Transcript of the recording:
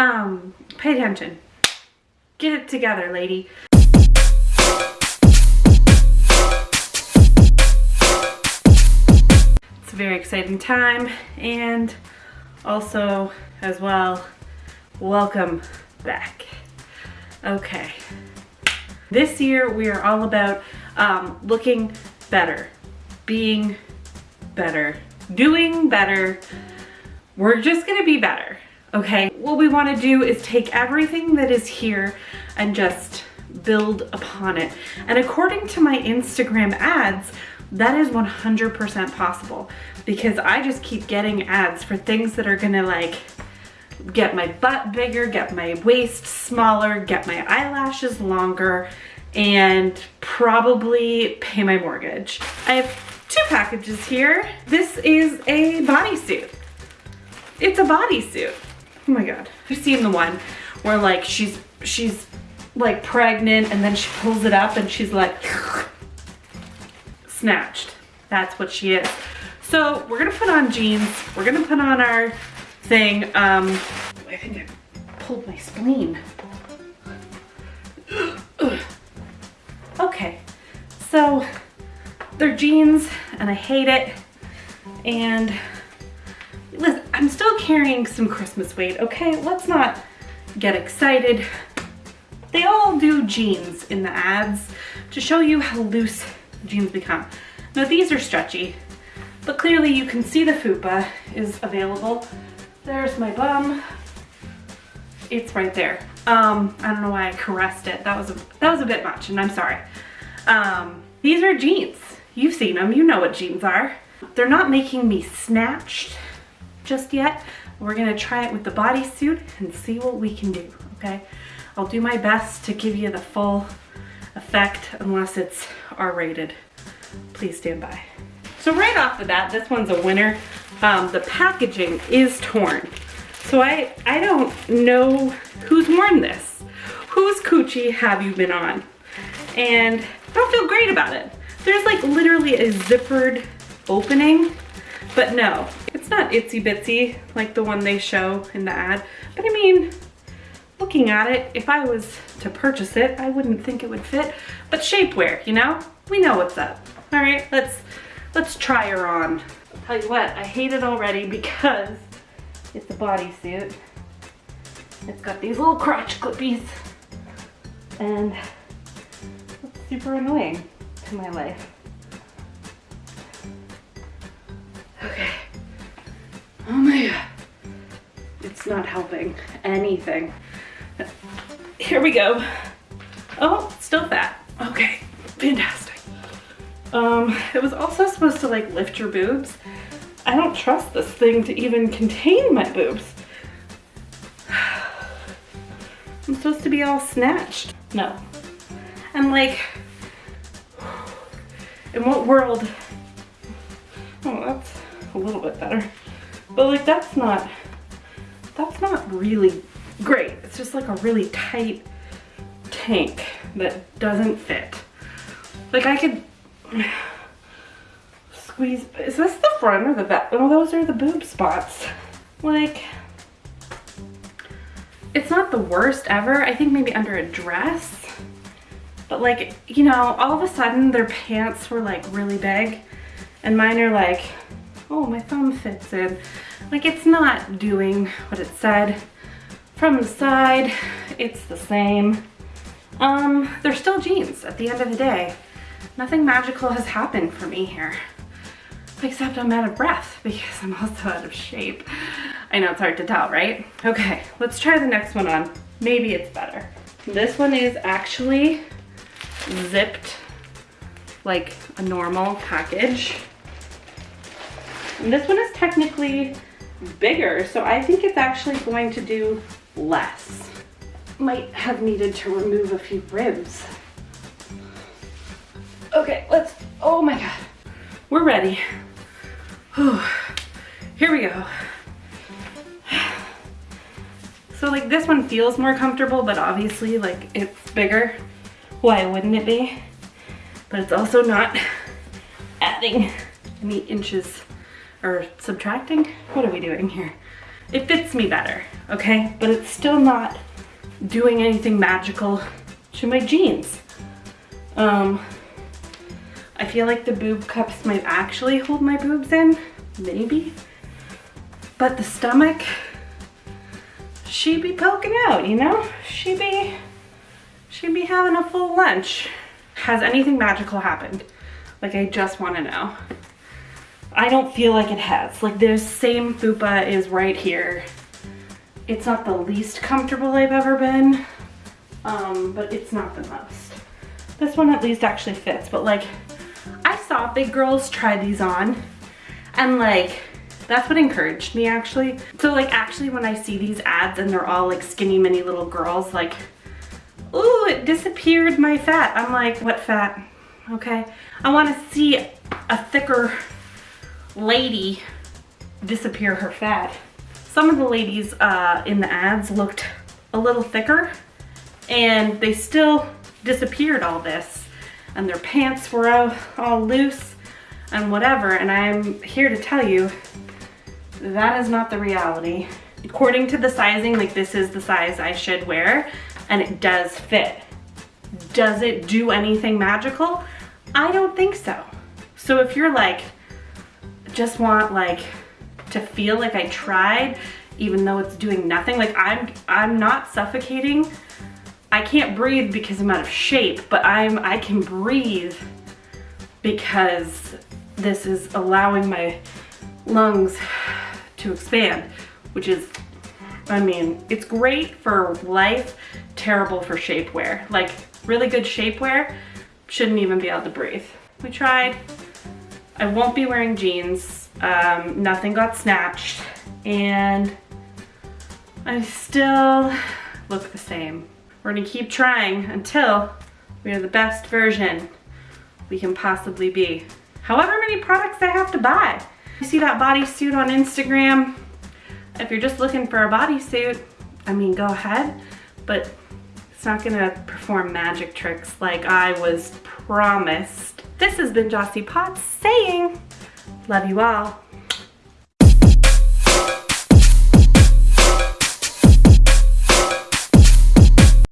Um, pay attention. Get it together, lady. It's a very exciting time and also as well, welcome back. Okay. This year we are all about um, looking better, being better, doing better. We're just gonna be better, okay? What we wanna do is take everything that is here and just build upon it. And according to my Instagram ads, that is 100% possible because I just keep getting ads for things that are gonna like get my butt bigger, get my waist smaller, get my eyelashes longer, and probably pay my mortgage. I have two packages here. This is a bodysuit. It's a bodysuit. Oh my God. You've seen the one where like she's, she's like pregnant and then she pulls it up and she's like snatched. That's what she is. So we're gonna put on jeans. We're gonna put on our thing. Um, I think I pulled my spleen. okay, so they're jeans and I hate it. And listen, I'm still carrying some Christmas weight, okay? Let's not get excited. They all do jeans in the ads to show you how loose jeans become. Now these are stretchy, but clearly you can see the fupa is available. There's my bum. It's right there. Um, I don't know why I caressed it. That was a, that was a bit much and I'm sorry. Um, these are jeans. You've seen them, you know what jeans are. They're not making me snatched just yet. We're gonna try it with the bodysuit and see what we can do, okay? I'll do my best to give you the full effect unless it's R-rated. Please stand by. So right off the bat, this one's a winner. Um, the packaging is torn. So I, I don't know who's worn this. Whose coochie have you been on? And I don't feel great about it. There's like literally a zippered opening, but no, it's not itsy bitsy like the one they show in the ad. But I mean, looking at it, if I was to purchase it, I wouldn't think it would fit. But shapewear, you know? We know what's up. All right, let's let's try her on. I'll tell you what, I hate it already because it's a bodysuit. It's got these little crotch clippies and it's super annoying to my life. Okay. It's not helping anything. Here we go. Oh, still fat. Okay, fantastic. Um, it was also supposed to like lift your boobs. I don't trust this thing to even contain my boobs. I'm supposed to be all snatched. No. I'm like, in what world? Oh, that's a little bit better. But like, that's not, that's not really great. It's just like a really tight tank that doesn't fit. Like I could squeeze, is this the front or the back? Oh, those are the boob spots. Like, it's not the worst ever. I think maybe under a dress. But like, you know, all of a sudden their pants were like really big and mine are like, oh, my thumb fits in. Like it's not doing what it said. From the side, it's the same. Um, they're still jeans at the end of the day. Nothing magical has happened for me here. Except I'm out of breath because I'm also out of shape. I know it's hard to tell, right? Okay, let's try the next one on. Maybe it's better. This one is actually zipped like a normal package. And this one is technically bigger, so I think it's actually going to do less. Might have needed to remove a few ribs. Okay, let's, oh my God. We're ready. Whew. Here we go. So like this one feels more comfortable, but obviously like it's bigger. Why wouldn't it be? But it's also not adding any inches or subtracting. What are we doing here? it fits me better, okay? But it's still not doing anything magical to my jeans. Um, I feel like the boob cups might actually hold my boobs in, maybe. But the stomach, she be poking out, you know? She be, she be having a full lunch. Has anything magical happened? Like I just wanna know. I don't feel like it has. Like this same fupa is right here. It's not the least comfortable I've ever been, um, but it's not the most. This one at least actually fits, but like, I saw big girls try these on and like, that's what encouraged me actually. So like actually when I see these ads and they're all like skinny mini little girls, like, ooh, it disappeared my fat. I'm like, what fat? Okay. I wanna see a thicker lady disappear her fat. Some of the ladies uh, in the ads looked a little thicker and they still disappeared all this and their pants were all, all loose and whatever and I'm here to tell you that is not the reality. According to the sizing, like this is the size I should wear and it does fit. Does it do anything magical? I don't think so. So if you're like, just want like to feel like I tried even though it's doing nothing. Like I'm, I'm not suffocating. I can't breathe because I'm out of shape, but I'm, I can breathe because this is allowing my lungs to expand, which is, I mean, it's great for life, terrible for shapewear. Like really good shapewear, shouldn't even be able to breathe. We tried, I won't be wearing jeans. Um, nothing got snatched and I still look the same. We're gonna keep trying until we are the best version we can possibly be. However many products I have to buy. You see that bodysuit on Instagram? If you're just looking for a bodysuit, I mean, go ahead, but it's not gonna perform magic tricks like I was promised. This has been Jossie Potts saying, love you all.